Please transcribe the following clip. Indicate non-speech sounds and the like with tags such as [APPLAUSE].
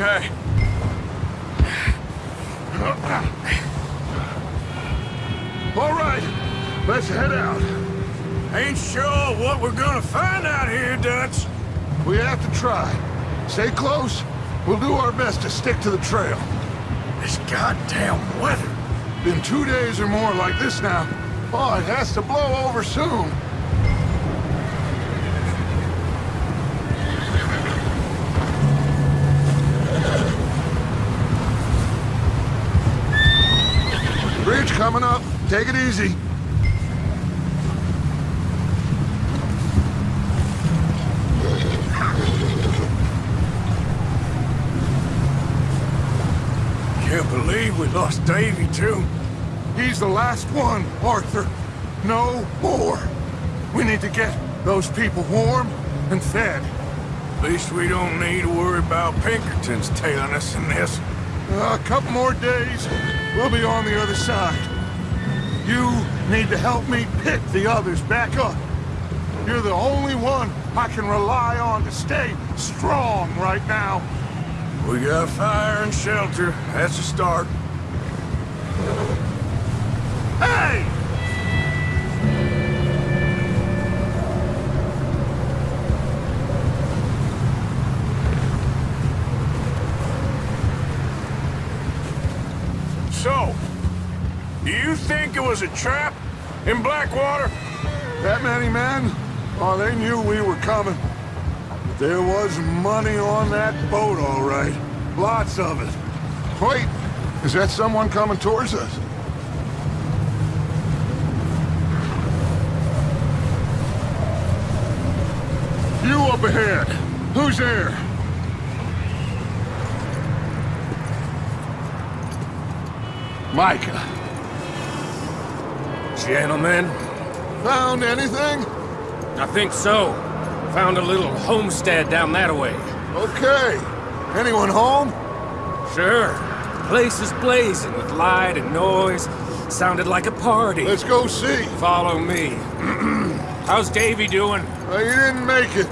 Okay. All right, let's head out. Ain't sure what we're gonna find out here, Dutch. We have to try. Stay close. We'll do our best to stick to the trail. This goddamn weather. Been two days or more like this now. Oh, it has to blow over soon. Bridge coming up. Take it easy. Can't believe we lost Davy, too. He's the last one, Arthur. No more. We need to get those people warm and fed. At least we don't need to worry about Pinkertons tailing us in this. A couple more days, we'll be on the other side. You need to help me pick the others back up. You're the only one I can rely on to stay strong right now. We got fire and shelter. That's a start. Hey! So, do you think it was a trap in Blackwater? That many men? Oh, they knew we were coming. But there was money on that boat, all right. Lots of it. Wait, is that someone coming towards us? You up ahead. Who's there? Micah. Gentlemen, Found anything? I think so. Found a little homestead down that way. Okay. Anyone home? Sure. Place is blazing with light and noise. Sounded like a party. Let's go see. Follow me. [CLEARS THROAT] How's Davy doing? Well, you didn't make it.